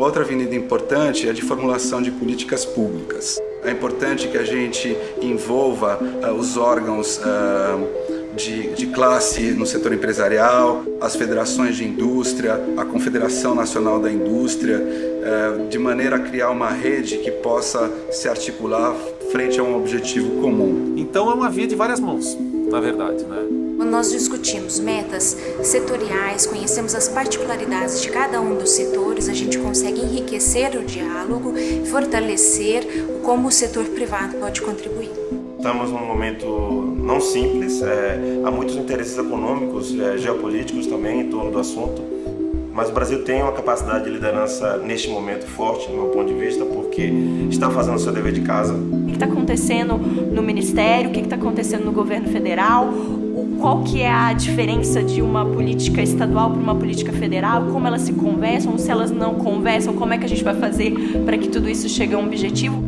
Outra avenida importante é a de formulação de políticas públicas. É importante que a gente envolva uh, os órgãos uh, de, de, classe no setor empresarial, as federações de indústria, a Confederação Nacional da Indústria, uh, de maneira a criar uma rede que possa se articular frente a um objetivo comum. Então é uma via de várias mãos, na verdade, né? Quando nós discutimos metas setoriais, conhecemos as particularidades de cada um dos setores, a gente consegue enriquecer o diálogo, fortalecer como o setor privado pode contribuir. Estamos num momento não simples, é, há muitos interesses econômicos, é, geopolíticos também em torno do assunto, mas o Brasil tem uma capacidade de liderança neste momento forte, no meu ponto de vista, porque está fazendo o seu dever de casa. O que está acontecendo no Ministério, o que está acontecendo no governo federal, qual que é a diferença de uma política estadual para uma política federal, como elas se conversam, se elas não conversam, como é que a gente vai fazer para que tudo isso chegue a um objetivo.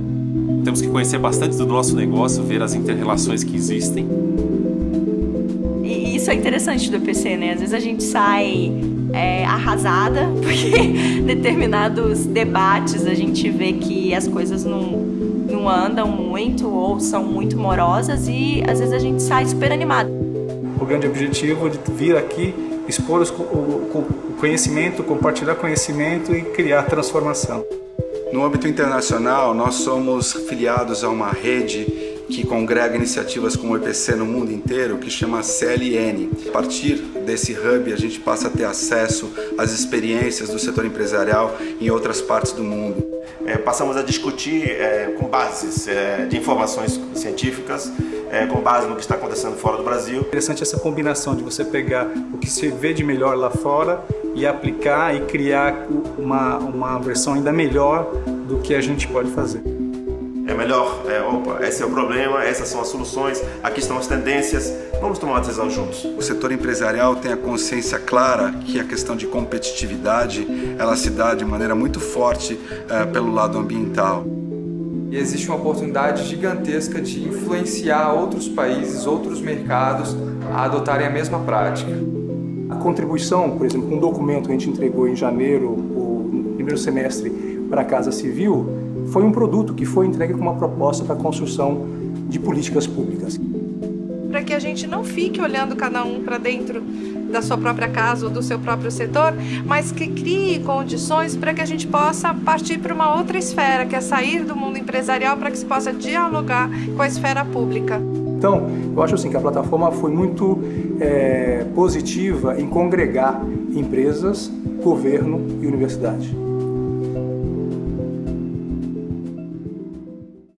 Temos que conhecer bastante do nosso negócio, ver as interrelações que existem. E isso é interessante do EPC, né? Às vezes a gente sai arrasada, porque determinados debates a gente vê que as coisas não, não andam muito ou são muito morosas e às vezes a gente sai super animado o grande objetivo de vir aqui, expor o conhecimento, compartilhar conhecimento e criar transformação. No âmbito internacional, nós somos filiados a uma rede que congrega iniciativas como o EPC no mundo inteiro, que chama CLN. A partir desse hub, a gente passa a ter acesso às experiências do setor empresarial em outras partes do mundo. É, passamos a discutir é, com bases é, de informações científicas é, com base no que está acontecendo fora do Brasil. Interessante essa combinação de você pegar o que se vê de melhor lá fora e aplicar e criar uma, uma versão ainda melhor do que a gente pode fazer. É melhor, é, opa, esse é o problema, essas são as soluções, aqui estão as tendências, vamos tomar uma decisão juntos. O setor empresarial tem a consciência clara que a questão de competitividade, ela se dá de maneira muito forte é, pelo lado ambiental e existe uma oportunidade gigantesca de influenciar outros países, outros mercados a adotarem a mesma prática. A contribuição, por exemplo, um documento que a gente entregou em janeiro, o primeiro semestre, para a Casa Civil, foi um produto que foi entregue com uma proposta para a construção de políticas públicas. Para que a gente não fique olhando cada um para dentro da sua própria casa ou do seu próprio setor, mas que crie condições para que a gente possa partir para uma outra esfera, que é sair do mundo empresarial para que se possa dialogar com a esfera pública. Então, eu acho assim que a plataforma foi muito é, positiva em congregar empresas, governo e universidade.